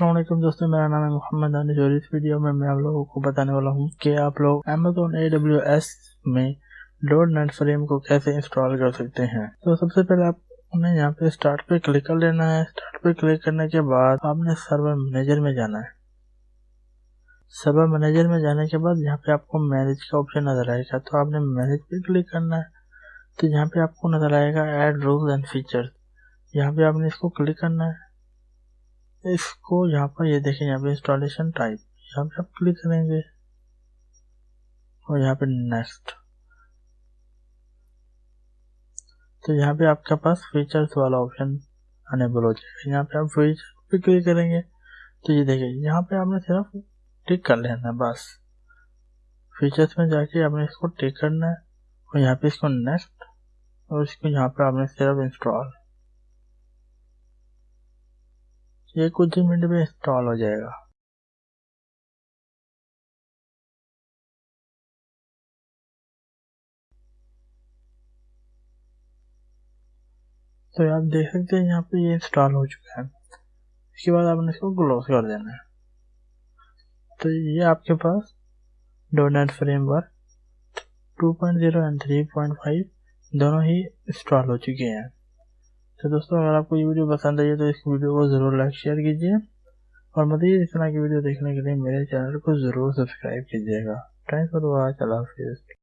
असलम दोस्तों, मेरा नाम है मोहम्मद और इस वीडियो में मैं आप लोगों को बताने वाला हूँ कि आप लोग अमेजोन ए डब्ल्यू एस में डोट नेट फ्रेम को कैसे इंस्टॉल कर सकते हैं। तो सबसे पहले आपने यहाँ पे स्टार्ट पे क्लिक कर लेना है। स्टार्ट पे क्लिक करने के बाद आपने सर्वर मैनेजर में जाना है। सर्वर मैनेजर में जाने के बाद यहाँ पे आपको मैनेज का ऑप्शन नज़र आएगा। तो आपने मैनेज पे क्लिक करना है तो यहाँ पे आपको नज़र आएगा एड रूल्स एंड फीचर्स यहाँ पे आपने इसको क्लिक करना है। इसको यहाँ पर ये देखें यहाँ पे इंस्टॉलेशन टाइप यहाँ पे आप क्लिक करेंगे और यहाँ पे नेक्स्ट तो यहाँ पे आपके पास फीचर्स वाला ऑप्शन अनेबल हो जाएगा। यहाँ पे आप फीचर पे क्लिक करेंगे तो ये देखिए, यहाँ पे आपने सिर्फ़ टिक कर लेना है, बस। फीचर्स में जाके आपने इसको टिक करना है और यहाँ पे इसको नेक्स्ट और इसको यहाँ पे आपने सिर्फ़ इंस्टॉल ये कुछ ही मिनट में इंस्टॉल हो जाएगा। तो आप देख सकते हैं यहाँ पे ये इंस्टॉल हो चुका है। इसके बाद आपने इसको क्लोज कर देना है। तो ये आपके पास डोनेट फ्रेमवर्क 2.0 एंड 3.5 दोनों ही इंस्टॉल हो चुके हैं। तो दोस्तों, अगर आपको ये वीडियो पसंद आई है तो इस वीडियो को ज़रूर लाइक शेयर कीजिए। और मजीद इस तरह की वीडियो देखने के लिए मेरे चैनल को ज़रूर सब्सक्राइब कीजिएगा। थैंक्स फॉर वॉच अल्लाह हाफिज़